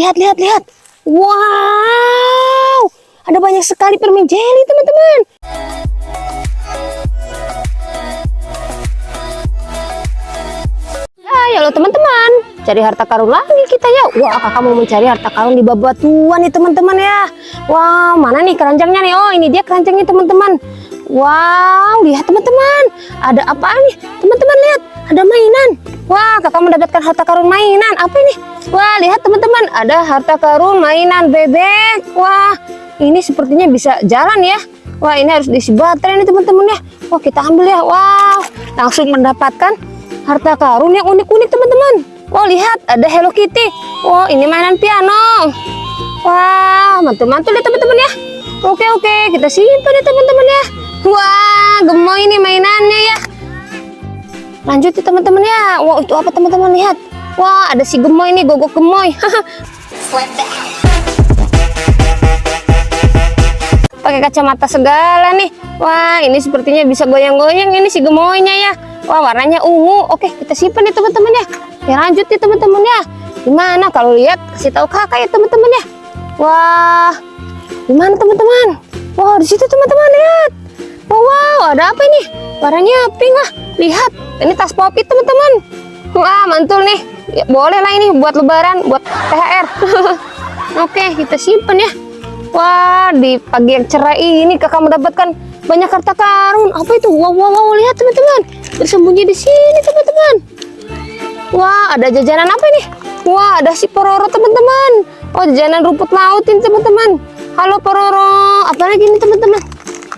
Lihat, lihat, lihat. Wow, ada banyak sekali permen jelly, teman-teman. Hai, halo teman-teman. Cari harta karun lagi kita ya. Wah, kakak mau mencari harta karun di bebatuan nih teman-teman ya. Wah, mana nih keranjangnya nih? Oh, ini dia keranjangnya teman-teman. Wow, lihat teman-teman. Ada apa nih? Teman-teman lihat, ada mainan. Wah, kakak mendapatkan harta karun mainan. Apa ini? Wah, lihat teman-teman, ada harta karun mainan bebek. Wah, ini sepertinya bisa jalan ya. Wah, ini harus diisi baterai nih teman-teman ya. Wah, kita ambil ya. Wow, langsung mendapatkan harta karun yang unik-unik teman-teman. Wah, lihat ada Hello Kitty. Wah, ini mainan piano. Wah, mantul-mantul ya teman-teman ya. Oke, oke, kita simpan ya teman-teman ya. Wah, gemoy ini mainannya ya. Lanjut ya teman-teman ya. Wah, itu apa teman-teman lihat. Wah, ada si gemoy ini, gogok gemoy. Pakai kacamata segala nih. Wah, ini sepertinya bisa goyang-goyang ini si gemoynya ya. Wah, warnanya ungu. Oke, kita simpan ya teman-teman ya. Ya lanjut ya teman-teman ya. Gimana kalau lihat kasih tahu kakak ya teman-teman ya. Wah, gimana teman-teman? Wah, di situ teman-teman lihat. Wow, wow, ada apa ini? Warnanya pink lah. Lihat, ini tas popit teman-teman. Wah, mantul nih. Ya, boleh lah ini buat lebaran, buat THR. Oke, kita simpan ya. Wah, di pagi yang cerah ini kakak mendapatkan banyak harta karun. Apa itu? Wow, wow, wow, lihat teman-teman. Bersembunyi di sini teman-teman. Wah, ada jajanan apa ini? Wah, ada si Pororo teman-teman. Oh, jajanan rumput laut ini teman-teman. Halo Pororo. Apa lagi ini teman-teman?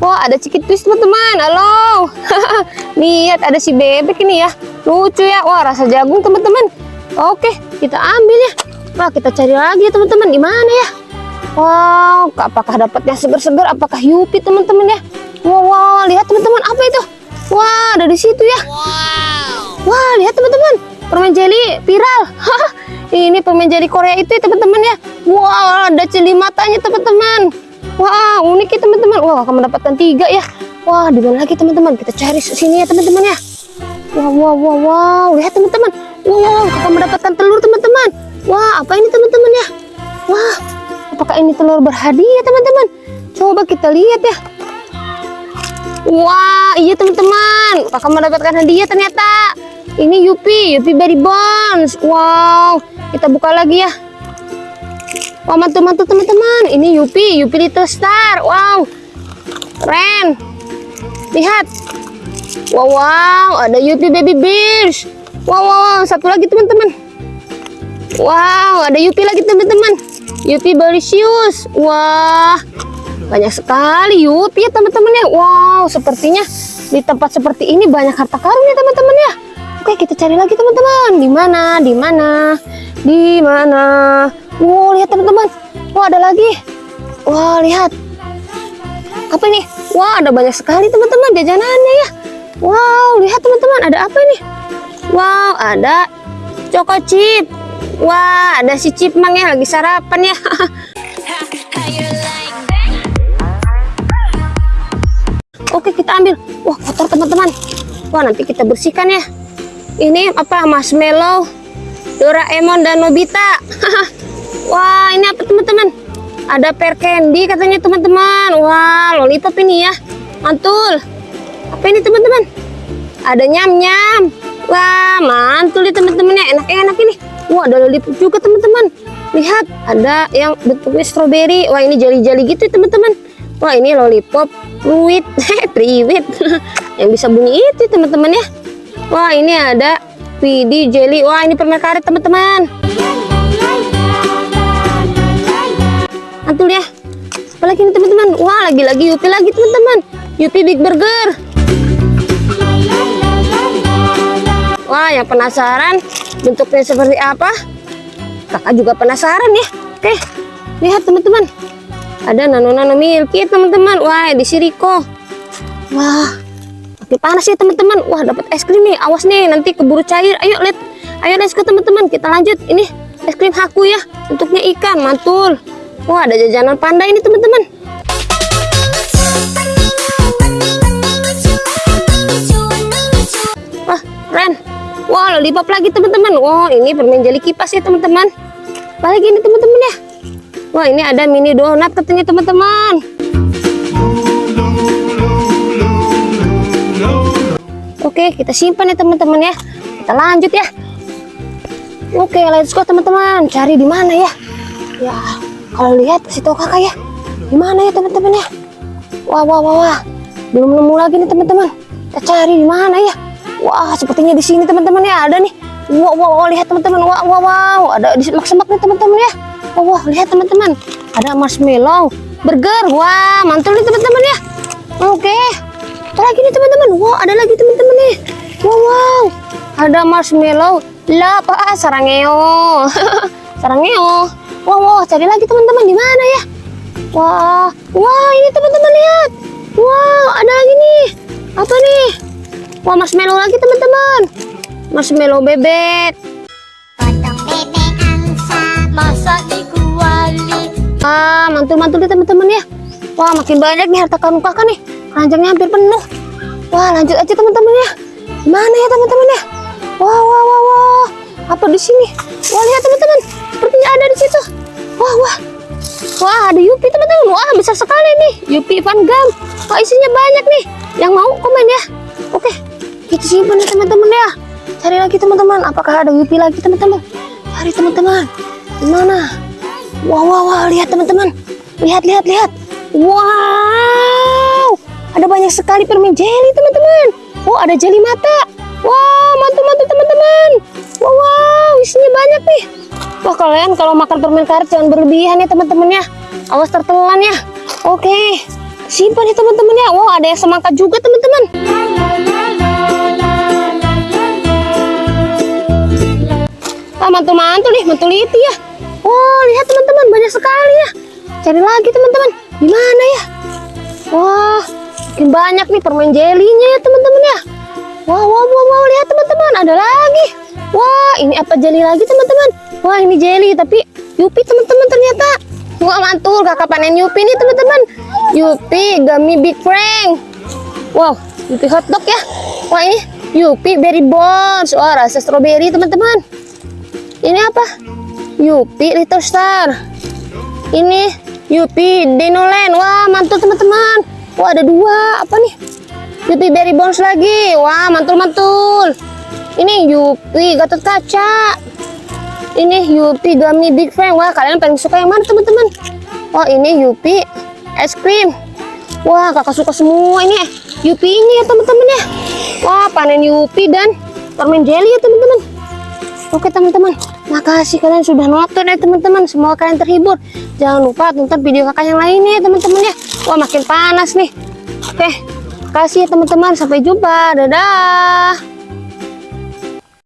Wah, ada cikit twist teman-teman. Halo. Lihat ada si bebek ini ya. Lucu ya. Wah, rasa jagung teman-teman. Oke, kita ambil ya. Wah, kita cari lagi ya teman-teman. Di mana ya? Wow, apakah dapat yang segar-segar? Apakah Yupi teman-teman ya? Wow, wow, lihat teman-teman apa itu? Wah, ada di situ ya. Wow. Wah, lihat teman-teman. Permen jelly viral. Ini permen jelly Korea itu ya teman-teman ya. Wow, ada cili matanya teman-teman. Ya teman-teman. Wah, akan mendapatkan tiga ya. Wah, di mana lagi teman-teman? Kita cari sini ya teman-teman ya. Wow, wow, wow, wow. Lihat teman-teman. Wow, akan mendapatkan telur teman-teman. Wah, apa ini teman-teman ya? Wah, apakah ini telur berhadiah teman-teman? Coba kita lihat ya. Wah, iya teman-teman. Kakak mendapatkan hadiah ternyata. Ini Yupi, Yupi Berry Bones. Wow, kita buka lagi ya. Wah, mantul-mantul teman-teman. Ini Yupi, Yupi Little Star. Wow, keren. Lihat. Wow, wow, ada Yupi Baby Bears. Wow, wow, wow. satu lagi teman-teman. Wow, ada Yupi lagi teman-teman. Yupi Belicious. Wah, banyak sekali Yupi ya teman-teman ya. Wow, sepertinya di tempat seperti ini banyak harta karun ya teman-teman ya. Oke, kita cari lagi teman-teman. Di mana? Di mana? Di mana? Wow, lihat teman-teman. Wah, ada lagi. Wah, lihat. Apa ini? Wah, ada banyak sekali teman-teman jajanannya ya. Wow, lihat teman-teman, ada apa ini? Wow, ada Choco Chip. Wah, ada si Chipmang ya lagi sarapan ya. Oke, kita ambil. Wah, kotor teman-teman. Wah, nanti kita bersihkan ya. Ini apa? Marshmallow, Doraemon dan Nobita. Wah, ini apa teman-teman? Ada per candy katanya teman-teman. Wah, lollipop ini ya. Mantul. Apa ini teman-teman? Ada nyam-nyam. Wah, mantul nih teman-teman ya. Enak-enak ini. Wah, ada lollipop juga teman-teman. Lihat, ada yang bentuknya stroberi. Wah, ini jali-jali gitu teman-teman. Wah, ini lollipop fluid, priwit. yang bisa bunyi itu teman-teman ya. Wah, ini ada PD jelly. Wah, ini permen karet teman-teman. Apalagi ini teman-teman. Wah, lagi-lagi Yupi lagi teman-teman. Yupi Big Burger. Wah, yang penasaran bentuknya seperti apa? Kakak juga penasaran ya. Oke, lihat teman-teman. Ada nano-nano milky teman-teman. Wah, di Siriko. Wah, tapi panas ya teman-teman. Wah, dapat es krim nih. Awas nih, nanti keburu cair. Ayo, lihat. Ayo, let's go teman-teman. Kita lanjut. Ini es krim haku ya. Bentuknya ikan, mantul. Wah, ada jajanan panda ini teman-teman. Wah, keren. Wah, lollipop lagi teman-teman. Wah, ini permen jeli kipas ya teman-teman. balik ini teman-teman ya wah ini ada mini donat katanya teman-teman oke kita simpan ya teman-teman ya kita lanjut ya oke let's go teman-teman cari di mana ya ya kalau lihat tahu kakak ya di mana ya teman-teman ya wah wah wah wah belum nemu lagi nih teman-teman kita cari di mana ya wah sepertinya di sini teman-teman ya ada nih Wow, wow, wow, lihat teman-teman. Wow, wow, wow, ada di semak-semak nih teman-teman ya. Wow, wow, lihat teman-teman. Ada marshmallow, burger. Wah, mantul nih teman-teman ya. Oke. Ada lagi nih teman-teman. Wow, ada lagi teman-teman nih. Wow, wow. Ada marshmallow. Lah, apa? Sarangeo. Sarangeo. Wow, wow, cari lagi teman-teman di mana ya? Wah, wah, ini teman-teman lihat. Wow, ada lagi nih. Apa nih? Wah, marshmallow lagi teman-teman. Marshmallow bebek. Potong bebek angsa Masak di kuali ah mantul-mantul deh teman-teman ya. Wah makin banyak nih harta karun kakak nih. Keranjangnya hampir penuh. Wah lanjut aja teman-teman ya. Mana ya teman-teman ya? Wah wah wah wah. Apa di sini? Wah lihat teman-teman sepertinya ada di situ. Wah wah. Wah ada Yupi teman-teman. Wah besar sekali nih. Yupi Van Gam wah isinya banyak nih? Yang mau komen ya. Oke. Kita simpan ya teman-teman ya. Cari lagi teman-teman. Apakah ada Yupi lagi teman-teman? Cari teman-teman. Di mana? Wow wow wow lihat teman-teman. Lihat lihat lihat. Wow. Ada banyak sekali permen jelly teman-teman. Oh ada jelly mata kalian kalau makan permen karet jangan berlebihan ya teman-teman ya awas tertelan ya oke simpan ya teman-teman ya wow ada yang semangka juga teman-teman Ah, mantul-mantul nih, mantul itu ya. Oh, lihat teman-teman, banyak sekali ya. Cari lagi teman-teman. Di mana ya? Wah, makin banyak nih permen jelinya ya teman-teman ya. Wah, wah, wah, wah, lihat teman-teman, ada lagi. Wah, ini apa jeli lagi teman-teman? Wah, ini jeli tapi Yupi teman-teman ternyata. Wah, mantul kakak panen Yupi nih teman-teman. Yupi gummy big frank. Wow, Yupi hotdog ya. Wah, ini Yupi berry bones. Wah, rasa stroberi teman-teman. Ini apa? Yupi Little Star. Ini Yupi Dinoland. Wah, mantul teman-teman. Wah, ada dua. Apa nih? Yupi Berry Bones lagi. Wah, mantul-mantul. Ini Yupi Gatot Kaca. Ini Yupi Gummy Big Frank. Wah, kalian paling suka yang mana, teman-teman? Wah, ini Yupi es krim. Wah, kakak suka semua ini. Yupi-nya ya, teman-teman ya. Wah, panen Yupi dan permen jelly ya, teman-teman. Oke teman-teman, makasih kalian sudah nonton ya teman-teman. Semoga kalian terhibur. Jangan lupa tonton video kakak yang lainnya ya teman-teman ya. Wah makin panas nih. Oke, makasih ya teman-teman. Sampai jumpa. Dadah.